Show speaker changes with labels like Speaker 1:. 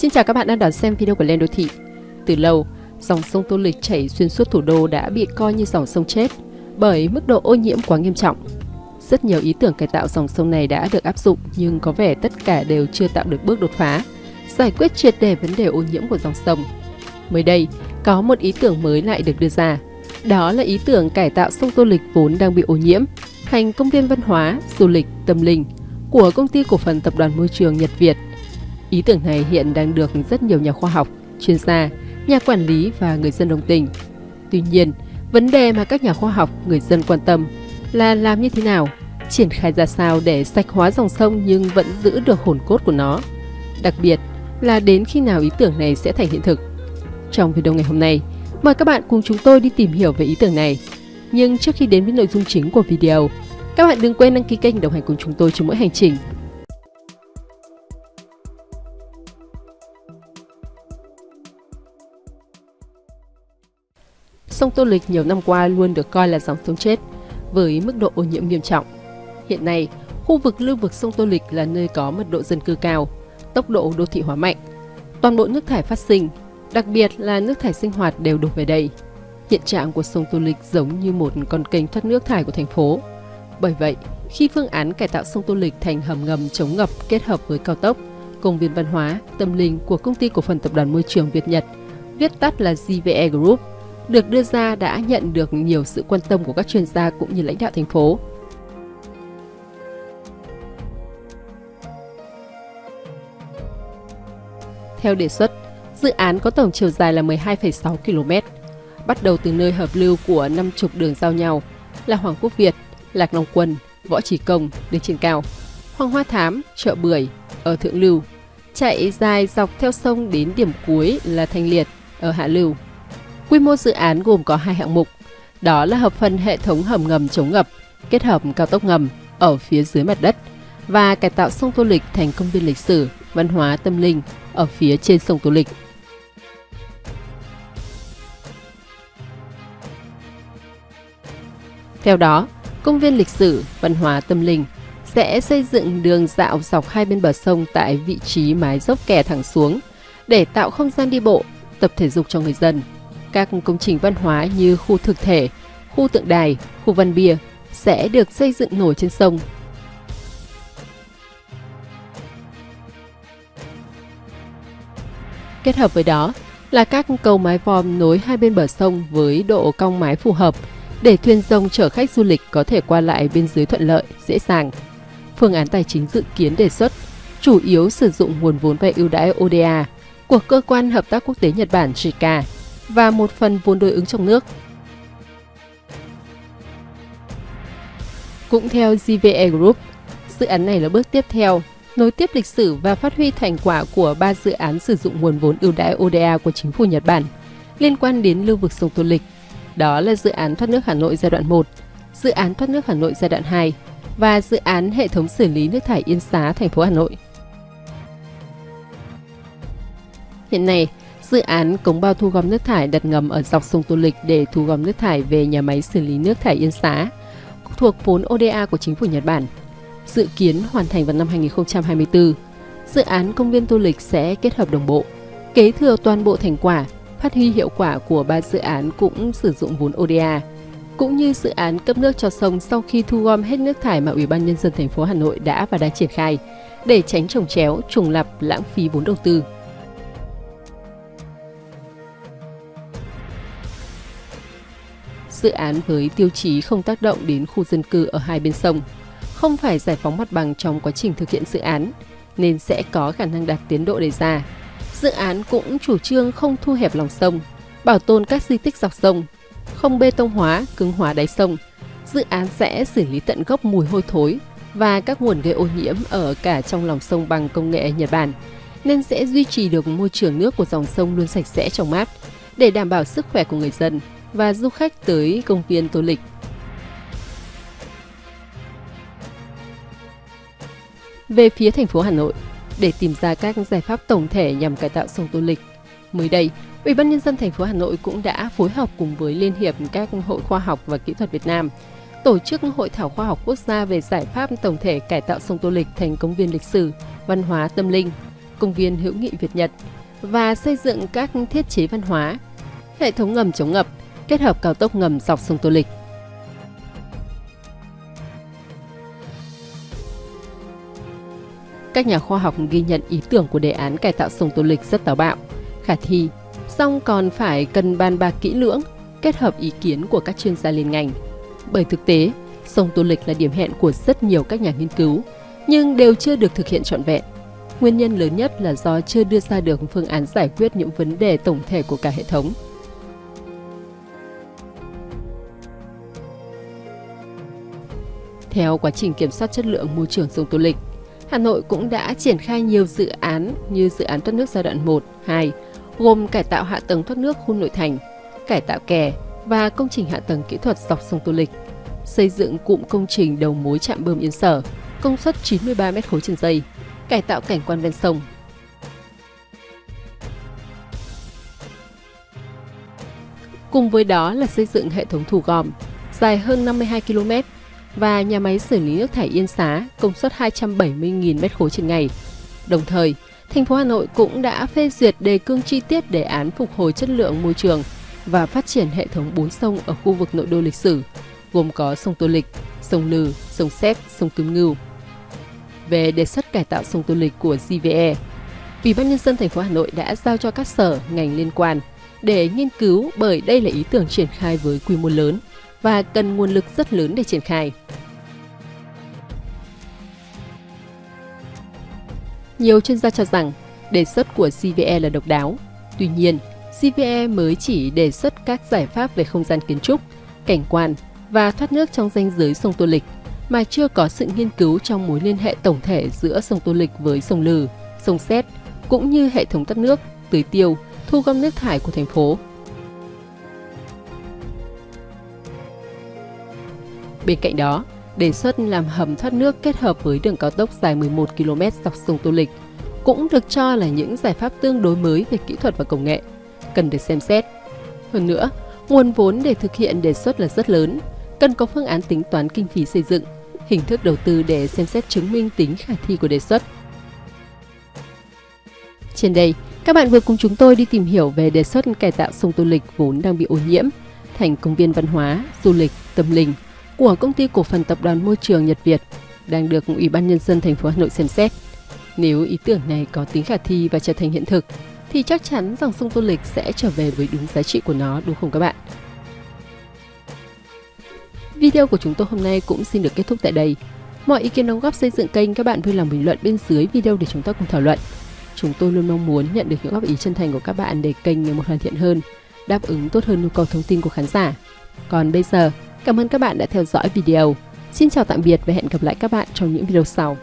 Speaker 1: Xin chào các bạn đang đón xem video của Lên Đô Thị. Từ lâu, dòng sông Tô Lịch chảy xuyên suốt thủ đô đã bị coi như dòng sông chết bởi mức độ ô nhiễm quá nghiêm trọng. Rất nhiều ý tưởng cải tạo dòng sông này đã được áp dụng nhưng có vẻ tất cả đều chưa tạo được bước đột phá, giải quyết triệt đề vấn đề ô nhiễm của dòng sông. Mới đây, có một ý tưởng mới lại được đưa ra. Đó là ý tưởng cải tạo sông Tô Lịch vốn đang bị ô nhiễm thành công viên văn hóa, du lịch, tâm linh của công ty cổ phần tập đoàn môi trường Nhật Việt Ý tưởng này hiện đang được rất nhiều nhà khoa học, chuyên gia, nhà quản lý và người dân đồng tình. Tuy nhiên, vấn đề mà các nhà khoa học, người dân quan tâm là làm như thế nào, triển khai ra sao để sạch hóa dòng sông nhưng vẫn giữ được hồn cốt của nó. Đặc biệt là đến khi nào ý tưởng này sẽ thành hiện thực. Trong video ngày hôm nay, mời các bạn cùng chúng tôi đi tìm hiểu về ý tưởng này. Nhưng trước khi đến với nội dung chính của video, các bạn đừng quên đăng ký kênh đồng hành cùng chúng tôi trên mỗi hành trình Sông Tô Lịch nhiều năm qua luôn được coi là dòng sông chết, với mức độ ô nhiễm nghiêm trọng. Hiện nay, khu vực lưu vực sông Tô Lịch là nơi có mật độ dân cư cao, tốc độ đô thị hóa mạnh. Toàn bộ nước thải phát sinh, đặc biệt là nước thải sinh hoạt đều đổ về đây. Hiện trạng của sông Tô Lịch giống như một con kênh thoát nước thải của thành phố. Bởi vậy, khi phương án cải tạo sông Tô Lịch thành hầm ngầm chống ngập kết hợp với cao tốc, công viên văn hóa, tâm linh của công ty cổ phần tập đoàn môi trường Việt Nhật, viết tắt là GVE Group, được đưa ra đã nhận được nhiều sự quan tâm của các chuyên gia cũng như lãnh đạo thành phố. Theo đề xuất, dự án có tổng chiều dài là 12,6 km, bắt đầu từ nơi hợp lưu của năm trục đường giao nhau là Hoàng Quốc Việt, Lạc Long Quân, Võ Trí Công, đường trên cao, Hoàng Hoa Thám, chợ Bưởi ở thượng lưu, chạy dài dọc theo sông đến điểm cuối là Thanh Liệt ở hạ lưu. Quy mô dự án gồm có hai hạng mục, đó là hợp phần hệ thống hầm ngầm chống ngập, kết hợp cao tốc ngầm ở phía dưới mặt đất và cải tạo sông Tô Lịch thành công viên lịch sử, văn hóa tâm linh ở phía trên sông Tô Lịch. Theo đó, công viên lịch sử, văn hóa tâm linh sẽ xây dựng đường dạo dọc hai bên bờ sông tại vị trí mái dốc kè thẳng xuống để tạo không gian đi bộ, tập thể dục cho người dân các công trình văn hóa như khu thực thể, khu tượng đài, khu văn bia sẽ được xây dựng nổi trên sông. Kết hợp với đó là các cầu mái vòm nối hai bên bờ sông với độ cong mái phù hợp để thuyền rồng chở khách du lịch có thể qua lại bên dưới thuận lợi, dễ dàng. Phương án tài chính dự kiến đề xuất chủ yếu sử dụng nguồn vốn vay ưu đãi ODA của Cơ quan Hợp tác Quốc tế Nhật Bản JICA và một phần vốn đối ứng trong nước. Cũng theo GVE Group, dự án này là bước tiếp theo, nối tiếp lịch sử và phát huy thành quả của ba dự án sử dụng nguồn vốn ưu đãi ODA của chính phủ Nhật Bản liên quan đến lưu vực sông Tô Lịch. Đó là dự án thoát nước Hà Nội giai đoạn 1, dự án thoát nước Hà Nội giai đoạn 2 và dự án hệ thống xử lý nước thải Yên Xá, thành phố Hà Nội. Hiện nay, Dự án cống bao thu gom nước thải đặt ngầm ở dọc sông Tô Lịch để thu gom nước thải về nhà máy xử lý nước thải Yên Xá, thuộc vốn ODA của chính phủ Nhật Bản. Dự kiến hoàn thành vào năm 2024. Dự án công viên Tô Lịch sẽ kết hợp đồng bộ, kế thừa toàn bộ thành quả, phát huy hiệu quả của ba dự án cũng sử dụng vốn ODA, cũng như dự án cấp nước cho sông sau khi thu gom hết nước thải mà Ủy ban nhân dân thành phố Hà Nội đã và đang triển khai để tránh trồng chéo, trùng lặp, lãng phí vốn đầu tư. Dự án với tiêu chí không tác động đến khu dân cư ở hai bên sông, không phải giải phóng mặt bằng trong quá trình thực hiện dự án, nên sẽ có khả năng đạt tiến độ đề ra. Dự án cũng chủ trương không thu hẹp lòng sông, bảo tồn các di tích dọc sông, không bê tông hóa, cứng hóa đáy sông. Dự án sẽ xử lý tận gốc mùi hôi thối và các nguồn gây ô nhiễm ở cả trong lòng sông bằng công nghệ Nhật Bản, nên sẽ duy trì được môi trường nước của dòng sông luôn sạch sẽ trong mát để đảm bảo sức khỏe của người dân và du khách tới công viên Tô Lịch. Về phía thành phố Hà Nội, để tìm ra các giải pháp tổng thể nhằm cải tạo sông Tô Lịch, mới đây, Ủy ban nhân dân thành phố Hà Nội cũng đã phối hợp cùng với Liên hiệp các hội khoa học và kỹ thuật Việt Nam tổ chức hội thảo khoa học quốc gia về giải pháp tổng thể cải tạo sông Tô Lịch thành công viên lịch sử, văn hóa tâm linh công viên hữu nghị Việt Nhật và xây dựng các thiết chế văn hóa, hệ thống ngầm chống ngập, kết hợp cao tốc ngầm dọc sông Tô Lịch. Các nhà khoa học ghi nhận ý tưởng của đề án cải tạo sông Tô Lịch rất táo bạo, khả thi, song còn phải cần bàn bạc kỹ lưỡng, kết hợp ý kiến của các chuyên gia liên ngành. Bởi thực tế, sông Tô Lịch là điểm hẹn của rất nhiều các nhà nghiên cứu, nhưng đều chưa được thực hiện trọn vẹn. Nguyên nhân lớn nhất là do chưa đưa ra được phương án giải quyết những vấn đề tổng thể của cả hệ thống. Theo quá trình kiểm soát chất lượng môi trường sông Tô Lịch, Hà Nội cũng đã triển khai nhiều dự án như dự án thoát nước giai đoạn 1, 2, gồm cải tạo hạ tầng thoát nước khu nội thành, cải tạo kè và công trình hạ tầng kỹ thuật dọc sông Tô Lịch, xây dựng cụm công trình đầu mối trạm bơm Yên Sở, công suất 93 m khối trên giây, cải tạo cảnh quan ven sông. Cùng với đó là xây dựng hệ thống thu gom dài hơn 52 km và nhà máy xử lý nước thải Yên Xá công suất 270.000 m3 trên ngày. Đồng thời, thành phố Hà Nội cũng đã phê duyệt đề cương chi tiết đề án phục hồi chất lượng môi trường và phát triển hệ thống bốn sông ở khu vực nội đô lịch sử, gồm có sông Tô Lịch, sông Lừ, sông Xét, sông Kim Ngưu. Về đề xuất cải tạo sông Tô Lịch của GVE, Ủy ban nhân dân thành phố Hà Nội đã giao cho các sở ngành liên quan để nghiên cứu bởi đây là ý tưởng triển khai với quy mô lớn và cần nguồn lực rất lớn để triển khai. Nhiều chuyên gia cho rằng đề xuất của CVE là độc đáo. Tuy nhiên, CVE mới chỉ đề xuất các giải pháp về không gian kiến trúc, cảnh quan và thoát nước trong danh giới sông Tô Lịch, mà chưa có sự nghiên cứu trong mối liên hệ tổng thể giữa sông Tô Lịch với sông Lừ, sông Xét, cũng như hệ thống thoát nước, tưới tiêu, thu gom nước thải của thành phố. Bên cạnh đó, đề xuất làm hầm thoát nước kết hợp với đường cao tốc dài 11 km dọc sông Tô Lịch cũng được cho là những giải pháp tương đối mới về kỹ thuật và công nghệ, cần được xem xét. Hơn nữa, nguồn vốn để thực hiện đề xuất là rất lớn, cần có phương án tính toán kinh phí xây dựng, hình thức đầu tư để xem xét chứng minh tính khả thi của đề xuất. Trên đây, các bạn vừa cùng chúng tôi đi tìm hiểu về đề xuất cải tạo sông Tô Lịch vốn đang bị ô nhiễm thành công viên văn hóa, du lịch, tâm linh của công ty cổ phần tập đoàn môi trường Nhật Việt đang được Ủy ban nhân dân thành phố Hà Nội xem xét. Nếu ý tưởng này có tính khả thi và trở thành hiện thực thì chắc chắn dòng sông Tô Lịch sẽ trở về với đúng giá trị của nó đúng không các bạn? Video của chúng tôi hôm nay cũng xin được kết thúc tại đây. Mọi ý kiến đóng góp xây dựng kênh các bạn vui lòng bình luận bên dưới video để chúng ta cùng thảo luận. Chúng tôi luôn mong muốn nhận được những góp ý chân thành của các bạn để kênh ngày một hoàn thiện hơn, đáp ứng tốt hơn nhu cầu thông tin của khán giả. Còn bây giờ, cảm ơn các bạn đã theo dõi video. Xin chào tạm biệt và hẹn gặp lại các bạn trong những video sau.